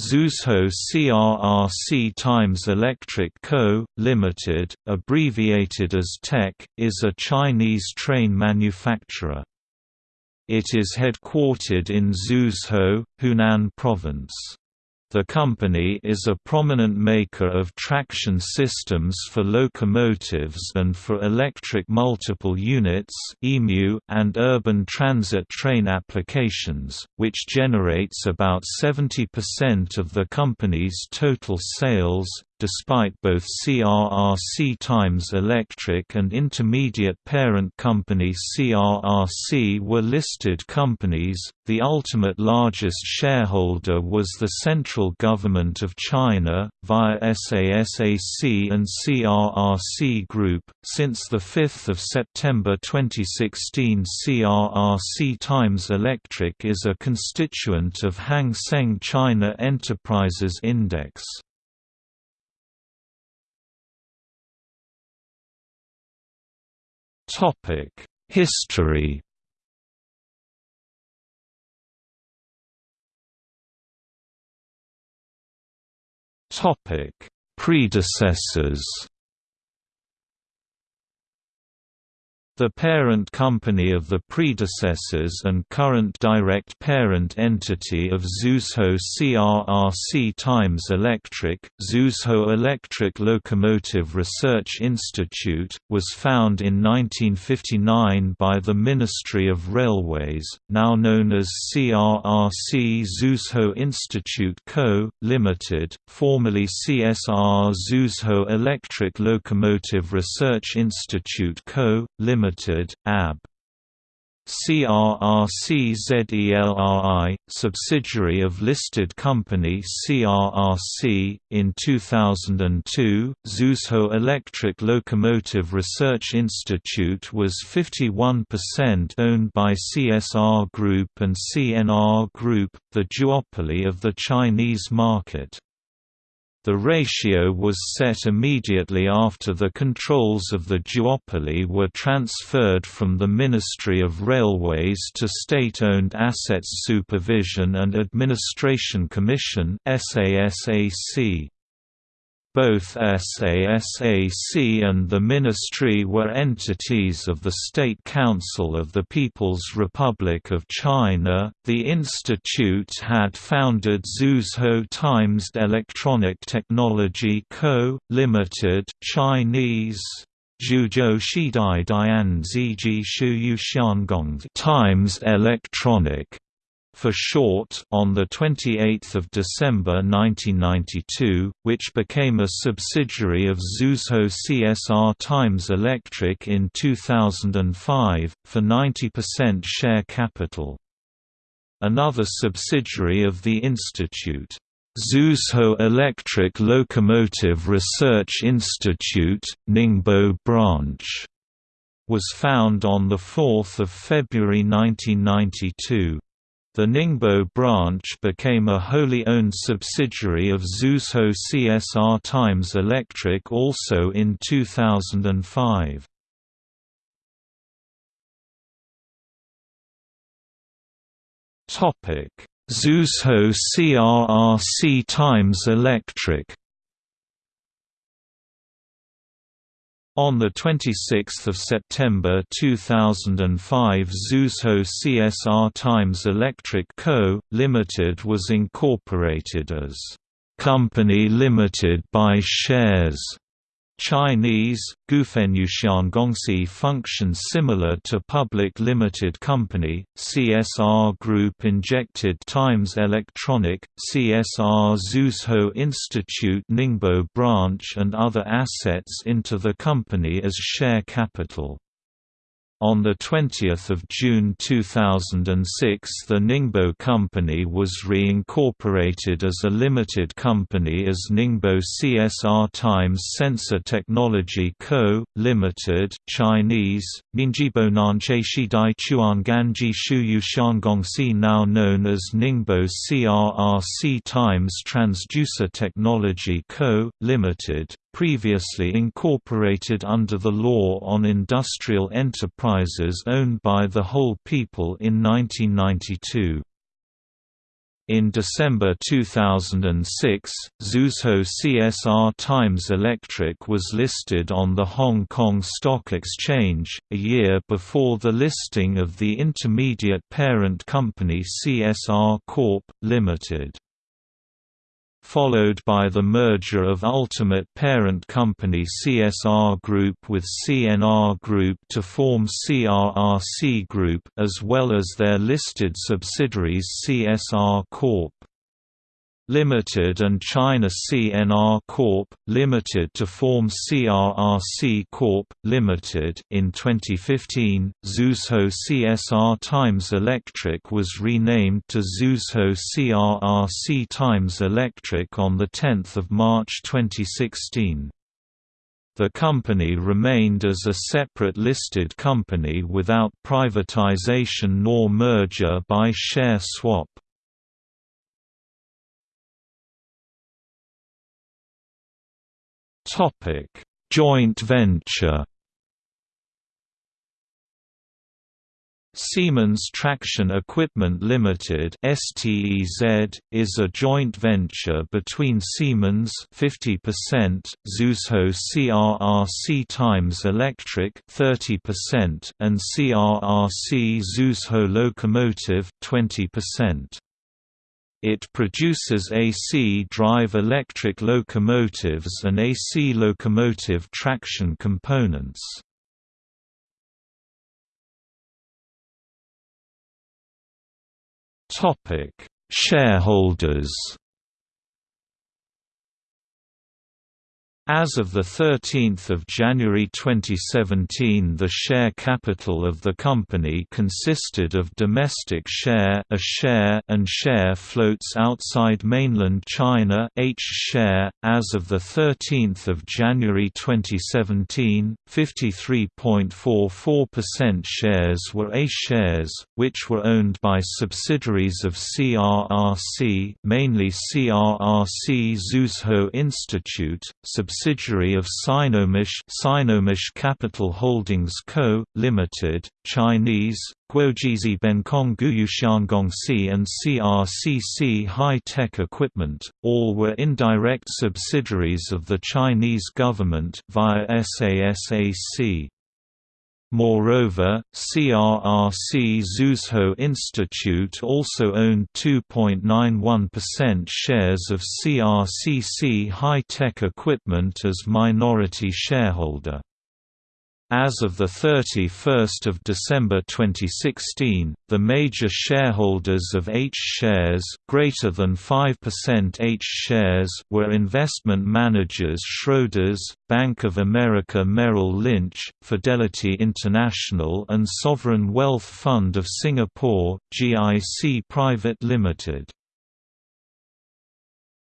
Zhuzhou CRRC Times Electric Co., Limited, abbreviated as TEC, is a Chinese train manufacturer. It is headquartered in Zhuzhou, Hunan Province. The company is a prominent maker of traction systems for locomotives and for electric multiple units and urban transit train applications, which generates about 70% of the company's total sales, despite both CRRC Times Electric and intermediate parent company CRRC were listed companies, the ultimate largest shareholder was the central government of China, via SASAC and CRRC Group. Since 5 September 2016 CRRC Times Electric is a constituent of Hang Seng China Enterprises Index. History. Topic Predecessors The parent company of the predecessors and current direct parent entity of Zhuzhou CRRC Times Electric, Zhuzhou Electric Locomotive Research Institute, was found in 1959 by the Ministry of Railways, now known as CRRC Zhuzhou Institute Co., Limited, formerly CSR Zhuzhou Electric Locomotive Research Institute Co., Limited Limited, AB. CRRCZELRI, subsidiary of listed company CRRC. In 2002, Zhuzhou Electric Locomotive Research Institute was 51% owned by CSR Group and CNR Group, the duopoly of the Chinese market. The ratio was set immediately after the controls of the duopoly were transferred from the Ministry of Railways to State-Owned Assets Supervision and Administration Commission SASAC. Both SASAC and the Ministry were entities of the State Council of the People's Republic of China. The institute had founded Zhuzhou Times Electronic Technology Co., Limited, Chinese Zhuzhou Shidai Dian Ziji Shu Times Electronic for short on 28 December 1992, which became a subsidiary of Zhuzhou CSR Times Electric in 2005, for 90% share capital. Another subsidiary of the institute, Zhuzhou Electric Locomotive Research Institute, Ningbo branch, was found on 4 February 1992. The Ningbo branch became a wholly owned subsidiary of Zhuzhou CSR Times Electric also in 2005. Zhuzhou CRRC Times Electric On 26 September 2005 Zhuzhou CSR Times Electric Co., Limited was incorporated as "'Company Limited by Shares' Chinese, Gongxi functions similar to public limited company, CSR Group injected Times Electronic, CSR Zhuzhou Institute Ningbo branch and other assets into the company as share capital. On 20 June 2006 the Ningbo Company was reincorporated as a limited company as Ningbo CSR Times Sensor Technology Co., Limited Chinese, Ningjibo Nanche Shidai Chuanganji Shuyu Shangongxi now known as Ningbo CRRC Times Transducer Technology Co., Limited, previously incorporated under the Law on Industrial Enterprises owned by the whole people in 1992. In December 2006, Zhuzhou CSR Times Electric was listed on the Hong Kong Stock Exchange, a year before the listing of the intermediate parent company CSR Corp. Limited followed by the merger of ultimate parent company CSR Group with CNR Group to form CRRC Group as well as their listed subsidiaries CSR Corp. Limited and China CNR Corp. Limited to form CRRC Corp. Limited. In 2015, Zhuzhou CSR Times Electric was renamed to Zhuzhou CRRC Times Electric on 10 March 2016. The company remained as a separate listed company without privatization nor merger by share swap. Topic: Joint venture. Siemens Traction Equipment Limited (STEZ) is a joint venture between Siemens 50%, Zhuzhou CRRC Times Electric 30%, and CRRC Zhuzhou Locomotive 20%. It produces AC drive electric locomotives and AC locomotive traction components. Shareholders As of 13 January 2017 the share capital of the company consisted of domestic share, a share and share floats outside mainland China H share. .As of 13 January 2017, 53.44% shares were A shares, which were owned by subsidiaries of CRRC mainly CRRC Zhuzhou Institute, subsidiaries subsidiary of Sinomish Sinomish Capital Holdings Co., Limited, Chinese, Guojizi Bencong Guyushiangongxi and CRCC High-Tech Equipment, all were indirect subsidiaries of the Chinese government via SASAC. Moreover, CRRC Zhuzhou Institute also owned 2.91% shares of CRCC High-Tech Equipment as minority shareholder. As of 31 December 2016, the major shareholders of H shares greater than 5% H shares were investment managers Schroders, Bank of America Merrill Lynch, Fidelity International and Sovereign Wealth Fund of Singapore, GIC Private Limited.